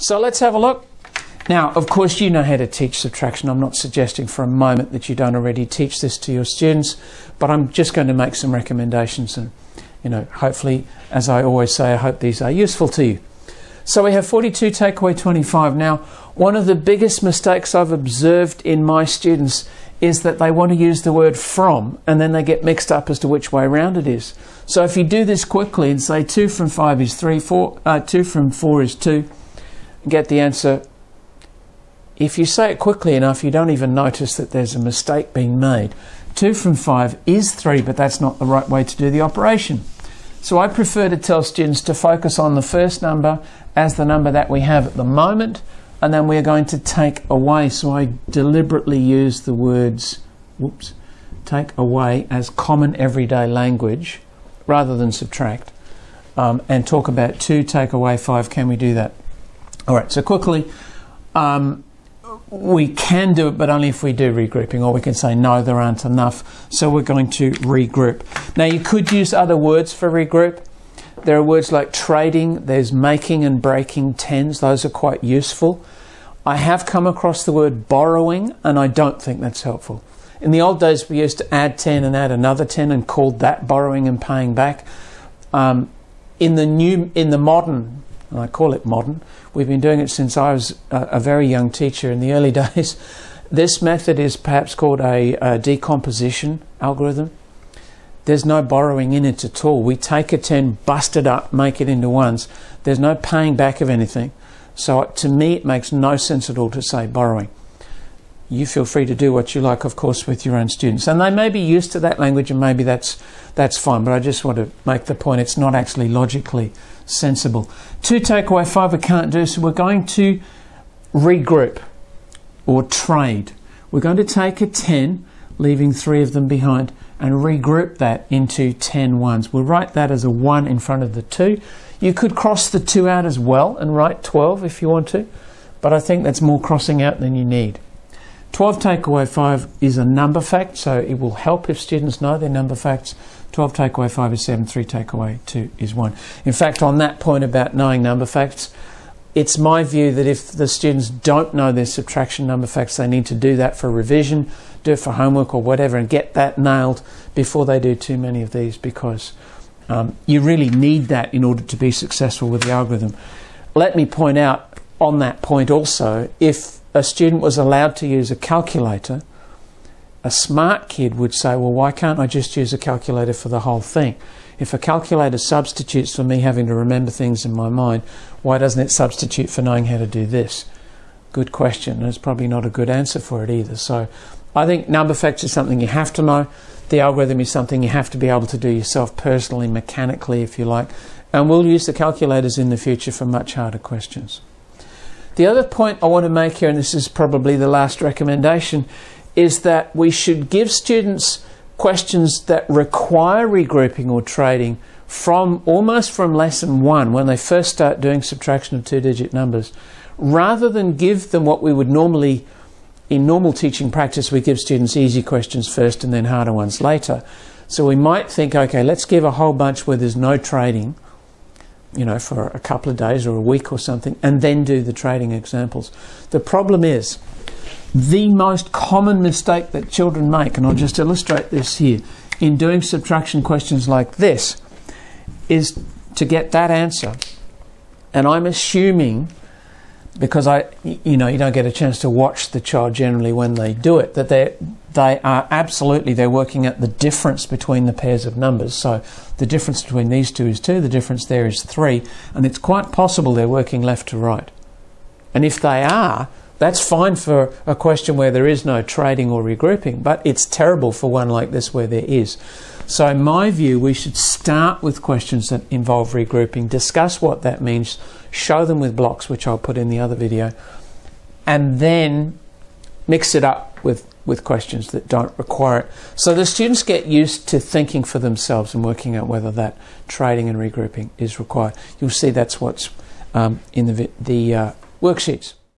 So let's have a look. Now, of course, you know how to teach subtraction. I'm not suggesting for a moment that you don't already teach this to your students, but I'm just going to make some recommendations and, you know, hopefully, as I always say, I hope these are useful to you. So we have 42 take away 25. Now, one of the biggest mistakes I've observed in my students is that they want to use the word from and then they get mixed up as to which way around it is. So if you do this quickly and say 2 from 5 is 3, four, uh, 2 from 4 is 2, get the answer. If you say it quickly enough, you don't even notice that there's a mistake being made. 2 from 5 is 3, but that's not the right way to do the operation. So I prefer to tell students to focus on the first number as the number that we have at the moment, and then we're going to take away. So I deliberately use the words, whoops, take away as common everyday language rather than subtract, um, and talk about 2 take away 5. Can we do that? All right, so quickly, um, we can do it, but only if we do regrouping, or we can say, no, there aren't enough, so we're going to regroup. Now, you could use other words for regroup. There are words like trading, there's making and breaking tens, those are quite useful. I have come across the word borrowing, and I don't think that's helpful. In the old days, we used to add 10 and add another 10 and called that borrowing and paying back. Um, in the new, in the modern, I call it modern, We've been doing it since I was a, a very young teacher in the early days. This method is perhaps called a, a decomposition algorithm. There's no borrowing in it at all. We take a 10, bust it up, make it into ones. There's no paying back of anything. So to me, it makes no sense at all to say borrowing. You feel free to do what you like, of course, with your own students. And they may be used to that language and maybe that's, that's fine. But I just want to make the point it's not actually logically sensible. Two takeaway five we can't do, so we're going to regroup or trade. We're going to take a 10, leaving three of them behind, and regroup that into 10 ones. We'll write that as a 1 in front of the 2. You could cross the 2 out as well and write 12 if you want to, but I think that's more crossing out than you need. 12 takeaway 5 is a number fact, so it will help if students know their number facts. 12 take away 5 is 7, 3 take away 2 is 1. In fact, on that point about knowing number facts, it's my view that if the students don't know their subtraction number facts, they need to do that for revision, do it for homework or whatever, and get that nailed before they do too many of these because um, you really need that in order to be successful with the algorithm. Let me point out on that point also if a student was allowed to use a calculator, a smart kid would say, well, why can't I just use a calculator for the whole thing? If a calculator substitutes for me having to remember things in my mind, why doesn't it substitute for knowing how to do this? Good question. There's probably not a good answer for it either. So I think number facts is something you have to know. The algorithm is something you have to be able to do yourself personally, mechanically, if you like. And we'll use the calculators in the future for much harder questions. The other point I want to make here, and this is probably the last recommendation, is that we should give students questions that require regrouping or trading from almost from lesson one when they first start doing subtraction of two digit numbers rather than give them what we would normally in normal teaching practice we give students easy questions first and then harder ones later. So we might think okay let's give a whole bunch where there's no trading you know for a couple of days or a week or something and then do the trading examples the problem is the most common mistake that children make, and I'll just illustrate this here, in doing subtraction questions like this, is to get that answer. And I'm assuming, because I, you know, you don't get a chance to watch the child generally when they do it, that they they are absolutely they're working at the difference between the pairs of numbers. So the difference between these two is two, the difference there is three, and it's quite possible they're working left to right. And if they are, that's fine for a question where there is no trading or regrouping, but it's terrible for one like this where there is. So, in my view, we should start with questions that involve regrouping, discuss what that means, show them with blocks, which I'll put in the other video, and then mix it up with, with questions that don't require it. So the students get used to thinking for themselves and working out whether that trading and regrouping is required. You'll see that's what's um, in the, the uh, worksheets.